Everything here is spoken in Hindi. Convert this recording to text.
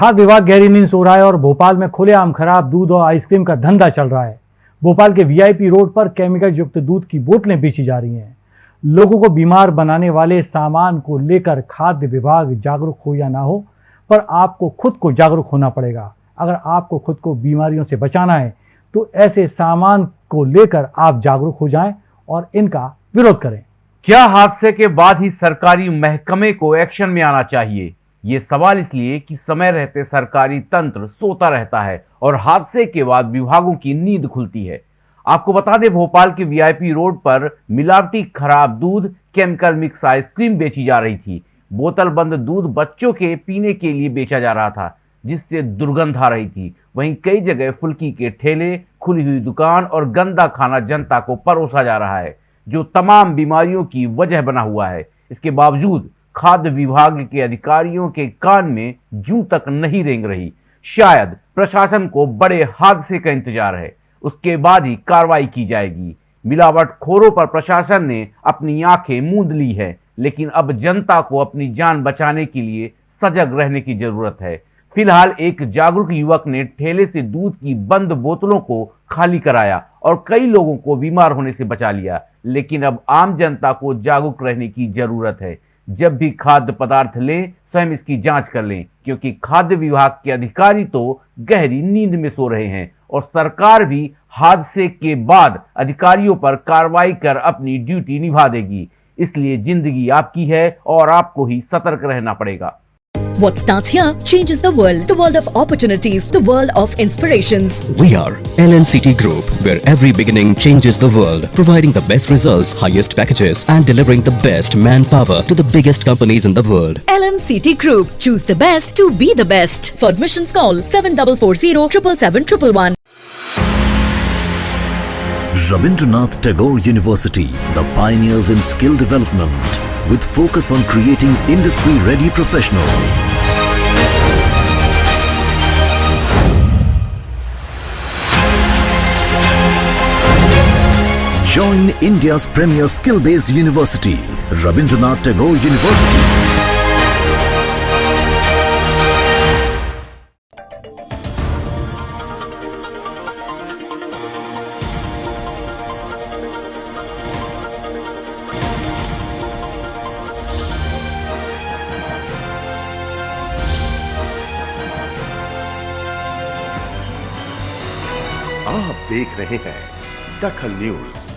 खाद्य विभाग गहरी नींद सो रहा है और भोपाल में खुलेआम खराब, दूध और आइसक्रीम का धंधा चल रहा है। भोपाल के वीआईपी रोड पर केमिकल युक्त दूध की बोतलें बेची जा रही हैं। लोगों को बीमार बनाने वाले सामान को लेकर खाद्य विभाग जागरूक हो या ना हो, पर आपको खुद को जागरूक होना पड़ेगा। अगर आपको खुद को बीमारियों से बचाना है तो ऐसे सामान को लेकर आप जागरूक हो जाएँ और इनका विरोध करें। क्या हादसे के बाद ही सरकारी महकमे को एक्शन में आना चाहिए? ये सवाल इसलिए कि समय रहते सरकारी तंत्र सोता रहता है और हादसे के बाद विभागों की नींद खुलती है। आपको बता दें, भोपाल के वीआईपी रोड पर मिलावटी खराब दूध, केमिकल मिक्स आइसक्रीम बेची जा रही थी। बोतल बंद दूध बच्चों के पीने के लिए बेचा जा रहा था, जिससे दुर्गंध आ रही थी। वहीं कई जगह फुल्की के ठेले, खुली हुई दुकान और गंदा खाना जनता को परोसा जा रहा है, जो तमाम बीमारियों की वजह बना हुआ है। इसके बावजूद खाद्य विभाग के अधिकारियों के कान में जू तक नहीं रेंग रही। शायद प्रशासन को बड़े हादसे का इंतज़ार है। उसके बाद ही कार्रवाई की जाएगी। मिलावट खोरों पर प्रशासन ने अपनी आँखें मूंद ली है, लेकिन अब जनता को अपनी जान बचाने के लिए सजग रहने की ज़रूरत है। फ़िलहाल एक जागरूक युवक ने ठेले से दूध की बंद बोतलों को खाली कराया और कई लोगों को बीमार होने से बचा लिया, लेकिन अब आम जनता को जागरूक रहने की ज़रूरत है। जब भी खाद्य पदार्थ ले, स्वयं इसकी जाँच कर लें, क्योंकि खाद्य विभाग के अधिकारी तो गहरी नींद में सो रहे हैं और सरकार भी हादसे के बाद अधिकारियों पर कार्रवाई कर अपनी ड्यूटी निभा देगी। इसलिए ज़िंदगी आपकी है और आपको ही सतर्क रहना पड़ेगा। What starts here changes the world. The world of opportunities, the world of inspirations. We are LNCT Group, where every beginning changes the world, providing the best results, highest packages, and delivering the best manpower to the biggest companies in the world. LNCT Group. Choose the best to be the best. For admissions, call 7440 777 Rabindranath Tagore University, the pioneers in skill development with focus on creating industry-ready professionals. Join India's premier skill-based university, Rabindranath Tagore University. आप देख रहे हैं दखल न्यूज़।